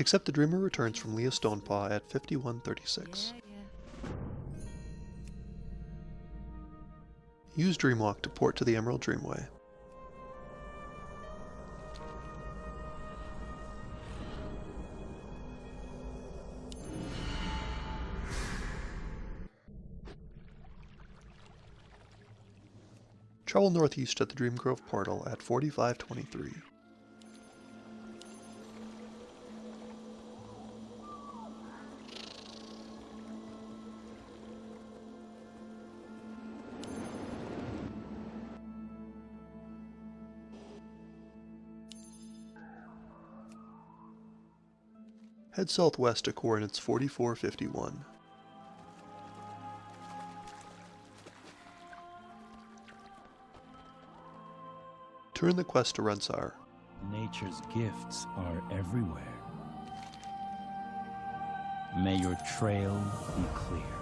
Accept the Dreamer returns from Lea Stonepaw at 5136. Use Dreamwalk to port to the Emerald Dreamway. Travel northeast at the Dreamgrove portal at 4523. Head southwest to coordinates 4451. Turn the quest to Rensar. Nature's gifts are everywhere. May your trail be clear.